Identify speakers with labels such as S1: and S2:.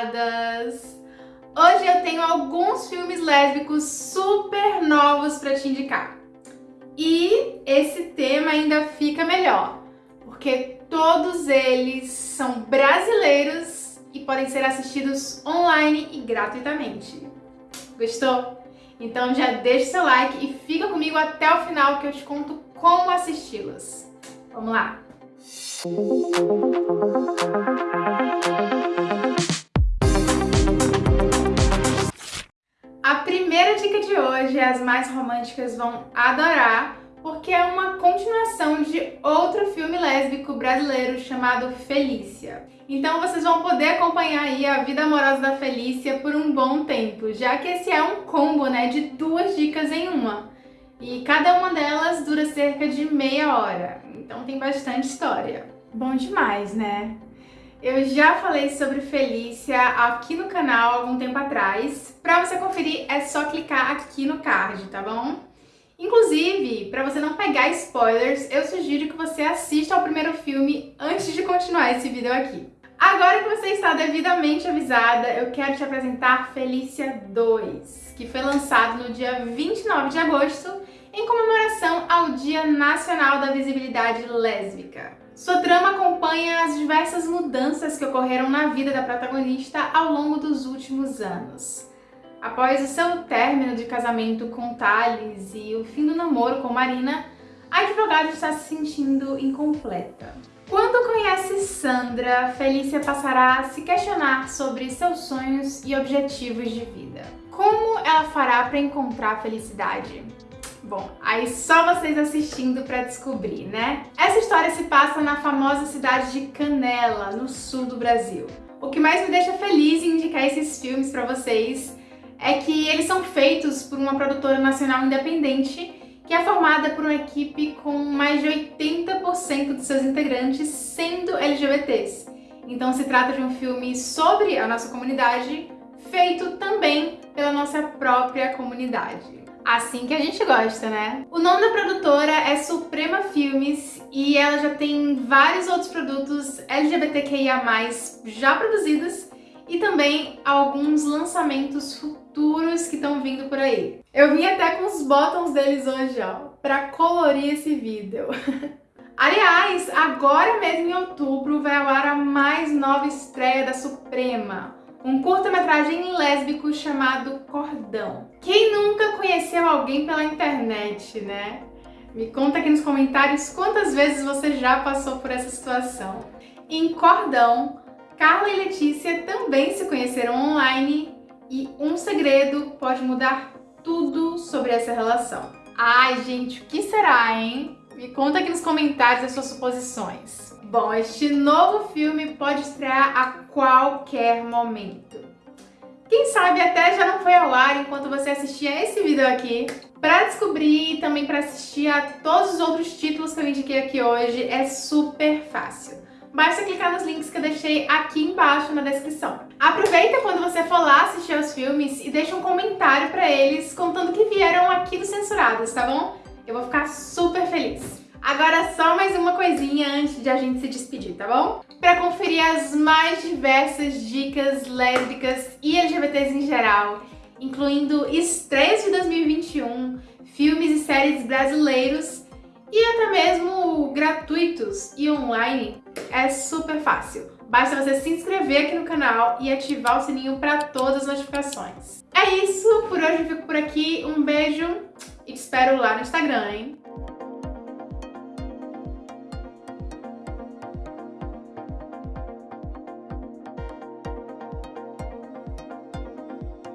S1: censuradas! Hoje eu tenho alguns filmes lésbicos super novos para te indicar. E esse tema ainda fica melhor, porque todos eles são brasileiros e podem ser assistidos online e gratuitamente. Gostou? Então já deixa seu like e fica comigo até o final que eu te conto como assisti-los. Vamos lá! Primeira dica de hoje, as mais românticas vão adorar, porque é uma continuação de outro filme lésbico brasileiro chamado Felícia. Então vocês vão poder acompanhar aí a vida amorosa da Felícia por um bom tempo, já que esse é um combo né, de duas dicas em uma. E cada uma delas dura cerca de meia hora, então tem bastante história. Bom demais, né? Eu já falei sobre Felícia aqui no canal algum tempo atrás. Pra você conferir, é só clicar aqui no card, tá bom? Inclusive, para você não pegar spoilers, eu sugiro que você assista ao primeiro filme antes de continuar esse vídeo aqui. Agora que você está devidamente avisada, eu quero te apresentar Felícia 2, que foi lançado no dia 29 de agosto em comemoração ao Dia Nacional da Visibilidade Lésbica. Sua trama acompanha as diversas mudanças que ocorreram na vida da protagonista ao longo dos últimos anos. Após o seu término de casamento com Thales e o fim do namoro com Marina, a advogada está se sentindo incompleta. Quando conhece Sandra, Felícia passará a se questionar sobre seus sonhos e objetivos de vida. Como ela fará para encontrar a felicidade? Bom, aí só vocês assistindo para descobrir, né? Essa história se passa na famosa cidade de Canela, no sul do Brasil. O que mais me deixa feliz em indicar esses filmes para vocês é que eles são feitos por uma produtora nacional independente que é formada por uma equipe com mais de 80% de seus integrantes sendo LGBTs. Então se trata de um filme sobre a nossa comunidade, feito também pela nossa própria comunidade. Assim que a gente gosta, né? O nome da produtora é Suprema Filmes e ela já tem vários outros produtos LGBTQIA+, já produzidos e também alguns lançamentos futuros que estão vindo por aí. Eu vim até com os botões deles hoje, ó, pra colorir esse vídeo. Aliás, agora mesmo em outubro vai ao ar a mais nova estreia da Suprema, um curta-metragem lésbico chamado Cordão. Quem nunca conheceu alguém pela internet, né? Me conta aqui nos comentários quantas vezes você já passou por essa situação. Em Cordão, Carla e Letícia também se conheceram online e um segredo pode mudar tudo sobre essa relação. Ai, gente, o que será, hein? Me conta aqui nos comentários as suas suposições. Bom, este novo filme pode estrear a qualquer momento. Quem sabe até já não foi ao ar enquanto você assistia esse vídeo aqui. Para descobrir e também para assistir a todos os outros títulos que eu indiquei aqui hoje é super fácil basta clicar nos links que eu deixei aqui embaixo na descrição. Aproveita quando você for lá assistir aos filmes e deixa um comentário pra eles contando que vieram aqui do Censurados, tá bom? Eu vou ficar super feliz. Agora só mais uma coisinha antes de a gente se despedir, tá bom? Para conferir as mais diversas dicas lésbicas e LGBTs em geral, incluindo estreias de 2021, filmes e séries brasileiros e até mesmo gratuitos e online, é super fácil. Basta você se inscrever aqui no canal e ativar o sininho para todas as notificações. É isso, por hoje eu fico por aqui. Um beijo e te espero lá no Instagram, hein?